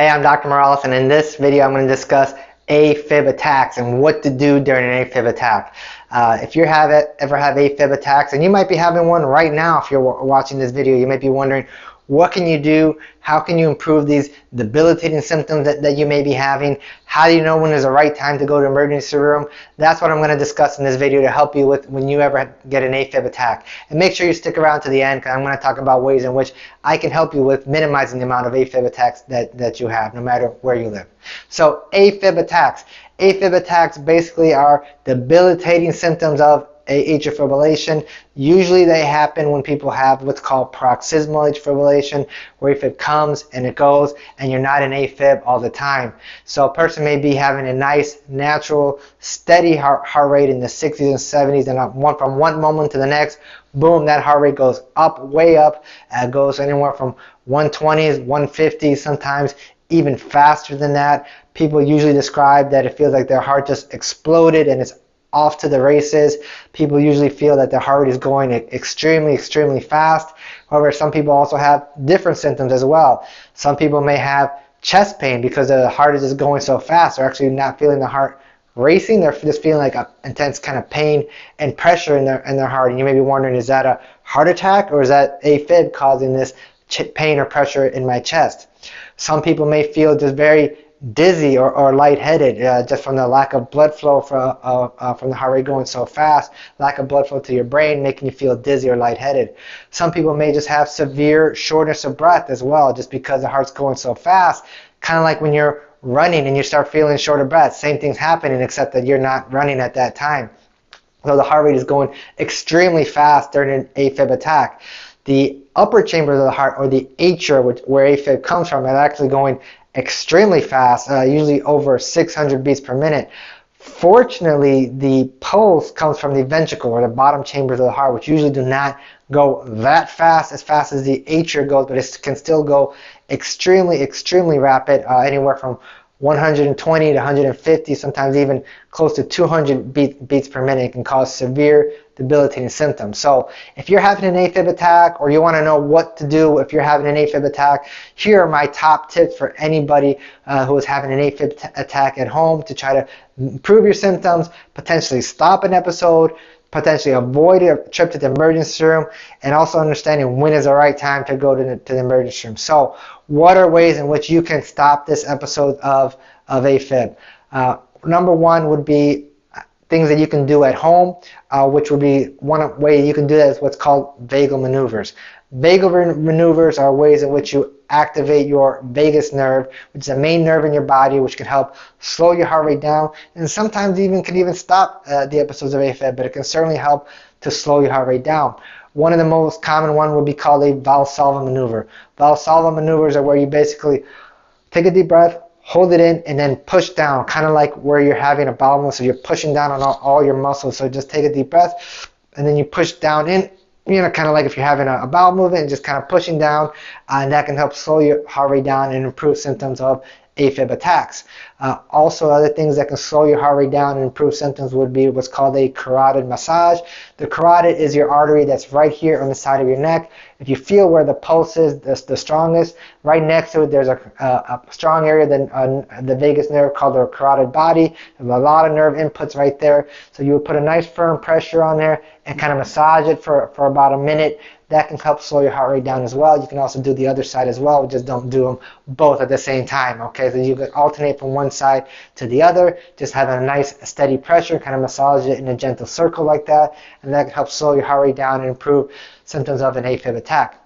Hey, I'm Dr. Morales and in this video I'm going to discuss AFib attacks and what to do during an AFib attack. Uh, if you have it, ever have AFib attacks, and you might be having one right now if you're watching this video, you might be wondering, what can you do? How can you improve these debilitating symptoms that, that you may be having? How do you know when is the right time to go to emergency room? That's what I'm going to discuss in this video to help you with when you ever get an AFib attack. And make sure you stick around to the end because I'm going to talk about ways in which I can help you with minimizing the amount of AFib attacks that, that you have no matter where you live. So AFib attacks. AFib attacks basically are debilitating symptoms of atrial fibrillation. Usually they happen when people have what's called paroxysmal atrial fibrillation, where if it comes and it goes and you're not in AFib all the time. So a person may be having a nice, natural, steady heart, heart rate in the 60s and 70s and one, from one moment to the next, boom, that heart rate goes up, way up, uh, goes anywhere from 120s, 150s, sometimes even faster than that. People usually describe that it feels like their heart just exploded and it's off to the races. People usually feel that their heart is going extremely, extremely fast. However, some people also have different symptoms as well. Some people may have chest pain because the heart is just going so fast. They're actually not feeling the heart racing. They're just feeling like an intense kind of pain and pressure in their, in their heart. And you may be wondering, is that a heart attack or is that AFib causing this pain or pressure in my chest? Some people may feel just very dizzy or, or lightheaded uh, just from the lack of blood flow from, uh, uh, from the heart rate going so fast, lack of blood flow to your brain making you feel dizzy or lightheaded. Some people may just have severe shortness of breath as well just because the heart's going so fast, kind of like when you're running and you start feeling short of breath. Same thing's happening except that you're not running at that time. So the heart rate is going extremely fast during an AFib attack. The upper chambers of the heart, or the atria, which, where AFib comes from, are actually going extremely fast, uh, usually over 600 beats per minute. Fortunately, the pulse comes from the ventricle or the bottom chambers of the heart, which usually do not go that fast, as fast as the atria goes, but it can still go extremely, extremely rapid, uh, anywhere from 120 to 150, sometimes even close to 200 beat, beats per minute. It can cause severe debilitating symptoms. So if you're having an AFib attack or you want to know what to do if you're having an AFib attack, here are my top tips for anybody uh, who is having an AFib attack at home to try to improve your symptoms, potentially stop an episode, potentially avoid a trip to the emergency room, and also understanding when is the right time to go to the, to the emergency room. So what are ways in which you can stop this episode of, of AFib? Uh, number one would be things that you can do at home, uh, which would be one way you can do that is what's called vagal maneuvers. Vagal maneuvers are ways in which you activate your vagus nerve, which is the main nerve in your body, which can help slow your heart rate down, and sometimes even can even stop uh, the episodes of AFib, but it can certainly help to slow your heart rate down. One of the most common one would be called a Valsalva maneuver. Valsalva maneuvers are where you basically take a deep breath, hold it in, and then push down, kind of like where you're having a bowel movement, so you're pushing down on all, all your muscles. So just take a deep breath, and then you push down in you know, kind of like if you're having a, a bowel movement, and just kind of pushing down, uh, and that can help slow your heart rate down and improve symptoms of AFib attacks. Uh, also, other things that can slow your heart rate down and improve symptoms would be what's called a carotid massage. The carotid is your artery that's right here on the side of your neck. If you feel where the pulse is the, the strongest, right next to it there's a, a, a strong area, the, uh, the vagus nerve called the carotid body. There's a lot of nerve inputs right there. So you would put a nice firm pressure on there and kind of massage it for, for about a minute that can help slow your heart rate down as well. You can also do the other side as well. Just don't do them both at the same time. Okay, so you can alternate from one side to the other. Just have a nice steady pressure, kind of massage it in a gentle circle like that, and that can help slow your heart rate down and improve symptoms of an AFib attack.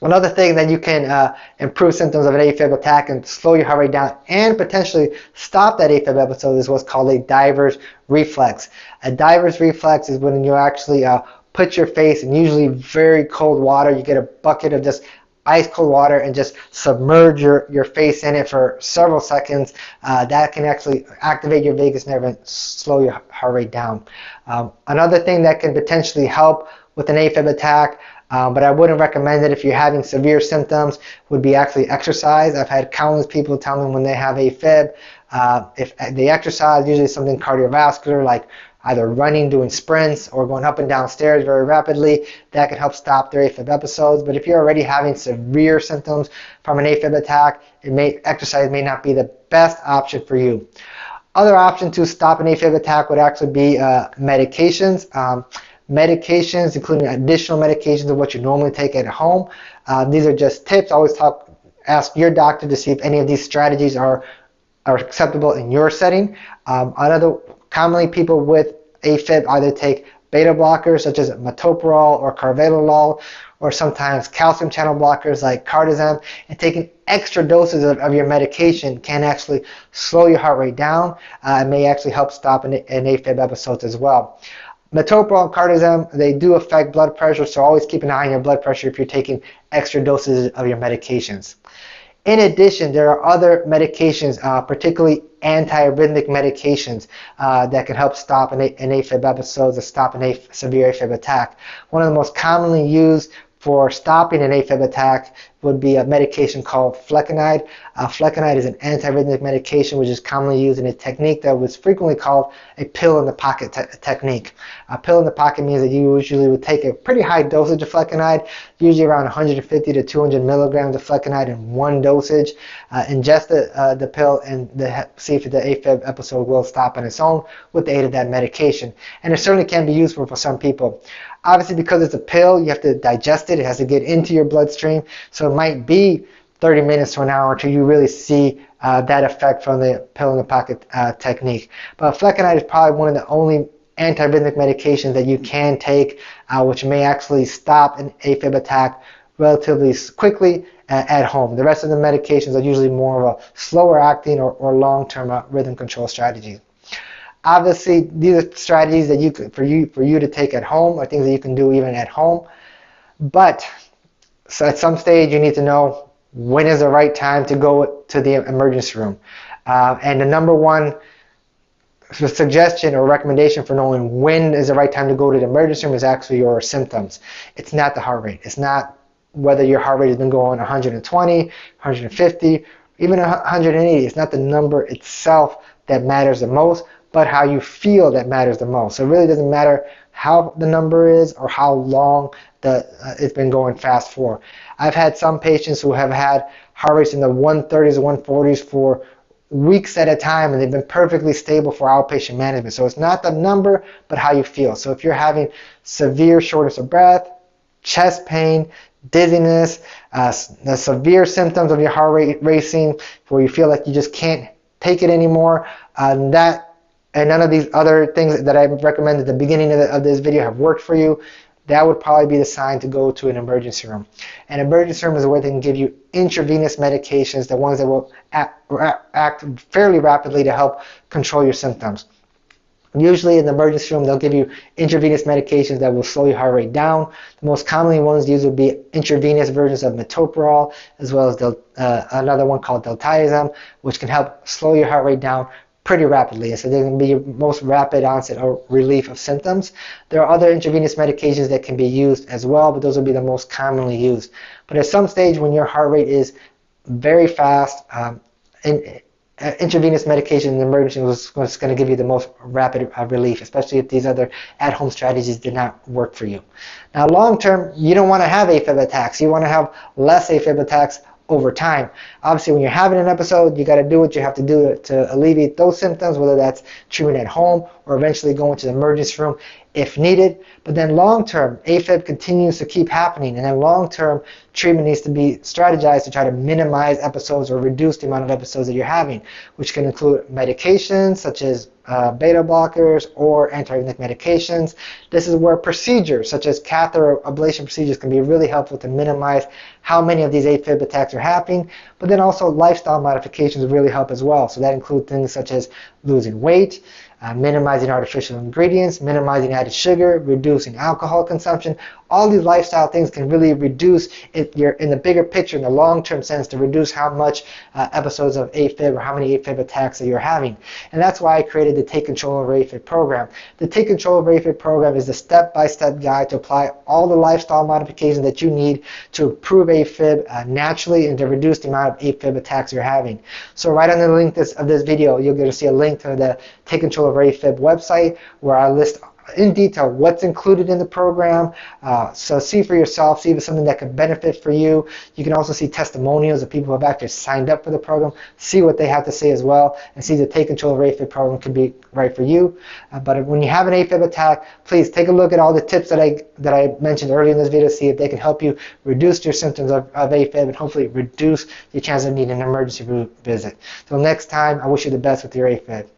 Another thing that you can uh, improve symptoms of an AFib attack and slow your heart rate down and potentially stop that AFib episode is what's called a diver's reflex. A diver's reflex is when you actually uh, put your face in usually very cold water. You get a bucket of just ice cold water and just submerge your, your face in it for several seconds. Uh, that can actually activate your vagus nerve and slow your heart rate down. Um, another thing that can potentially help with an AFib attack, um, but I wouldn't recommend it if you're having severe symptoms, would be actually exercise. I've had countless people tell me when they have AFib, uh, if they exercise, usually something cardiovascular like either running, doing sprints, or going up and down stairs very rapidly. That can help stop their AFib episodes. But if you're already having severe symptoms from an AFib attack, it may exercise may not be the best option for you. Other option to stop an AFib attack would actually be uh, medications. Um, medications, including additional medications of what you normally take at home. Uh, these are just tips. Always talk, ask your doctor to see if any of these strategies are are acceptable in your setting. Um, another commonly people with AFib either take beta blockers such as metoprolol or carvedilol, or sometimes calcium channel blockers like cardizem, and taking extra doses of, of your medication can actually slow your heart rate down uh, and may actually help stop an, an AFib episode as well. Metoprolol and cardizem, they do affect blood pressure, so always keep an eye on your blood pressure if you're taking extra doses of your medications. In addition, there are other medications, uh, particularly antiarrhythmic medications, uh, that can help stop an, an AFib episode or stop a AF, severe AFib attack. One of the most commonly used for stopping an AFib attack would be a medication called flecainide. Uh, flecainide is an antiarrhythmic medication which is commonly used in a technique that was frequently called a pill in the pocket te technique. A pill in the pocket means that you usually would take a pretty high dosage of flecainide, usually around 150 to 200 milligrams of flecainide in one dosage. Uh, ingest the, uh, the pill and the, see if the AFib episode will stop on its own with the aid of that medication. And it certainly can be useful for some people. Obviously, because it's a pill, you have to digest it. It has to get into your bloodstream. So it might be 30 minutes to an hour until you really see uh, that effect from the pill in the pocket uh, technique. But flecainide is probably one of the only antiarrhythmic medications that you can take, uh, which may actually stop an AFib attack relatively quickly at home. The rest of the medications are usually more of a slower acting or, or long-term uh, rhythm control strategy. Obviously, these are strategies that you could, for you for you to take at home, or things that you can do even at home. But so at some stage, you need to know when is the right time to go to the emergency room. Uh, and the number one suggestion or recommendation for knowing when is the right time to go to the emergency room is actually your symptoms. It's not the heart rate. It's not whether your heart rate has been going 120, 150, even 180. It's not the number itself that matters the most, but how you feel that matters the most. So it really doesn't matter how the number is or how long the, uh, it's been going fast for. I've had some patients who have had heart rates in the 130s or 140s for weeks at a time and they've been perfectly stable for outpatient management. So it's not the number, but how you feel. So if you're having severe shortness of breath, chest pain, dizziness, uh, the severe symptoms of your heart rate racing, where you feel like you just can't take it anymore, uh, that and none of these other things that I recommended at the beginning of, the, of, this video have worked for you, that would probably be the sign to go to an emergency room. An emergency room is where they can give you intravenous medications, the ones that will act, act fairly rapidly to help control your symptoms. Usually in the emergency room, they'll give you intravenous medications that will slow your heart rate down. The most commonly ones used would be intravenous versions of metoprolol, as well as uh, another one called diltiazem, which can help slow your heart rate down pretty rapidly. So going to be your most rapid onset or relief of symptoms. There are other intravenous medications that can be used as well, but those will be the most commonly used. But at some stage when your heart rate is very fast, um, in, uh, intravenous medication in emergency was, was going to give you the most rapid uh, relief, especially if these other at-home strategies did not work for you. Now, long term, you don't want to have AFib attacks. You want to have less AFib attacks over time. Obviously, when you're having an episode, you got to do what you have to do to, alleviate those symptoms, whether that's treatment at home or eventually going to the emergency room if needed. But then long term, AFib continues to keep happening, and then long term treatment needs to be strategized to try to minimize episodes or reduce the amount of episodes that you're having, which can include medications such as uh, beta blockers or antiarrhythmic medications. This is where procedures such as catheter ablation procedures can be really helpful to minimize how many of these AFib attacks are happening. But then also lifestyle modifications really help as well. So that includes things such as losing weight, uh, minimizing artificial ingredients, minimizing added sugar, reducing alcohol consumption. all these lifestyle things can really reduce it you're in the bigger picture in the long-term sense to reduce how much uh, episodes of AFib or how many AFib attacks that you're having. And that's why I created the Take Control of AFib program. The Take Control of AFib program is the step-by-step guide to apply all the lifestyle modifications that you need to improve AFib uh, naturally and to reduce the amount of AFib attacks you're having. So right under the link this, of this video, you're going to see a link to the Take Control of AFib website where I list in detail what's included in the program. Uh, so see for yourself, see if it's something that could benefit for you. You can also see testimonials of people who have actually signed up for the program, see what they have to say as well, and see if the Take Control of AFib program could be right for you. Uh, but when you have an AFib attack, please take a look at all the tips that I that I mentioned earlier in this video, see if they can help you reduce your symptoms of, of AFib and hopefully reduce your chance of needing an emergency room visit. Till next time, I wish you the best with your AFib.